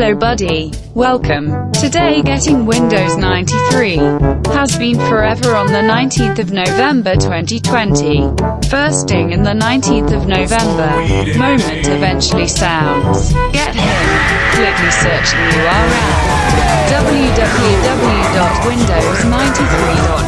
Hello buddy. Welcome. Today getting Windows 93 has been forever on the 19th of November 2020. Firsting in the 19th of November. Moment eventually sounds. Get him. Click me search the URL. www.windows93.com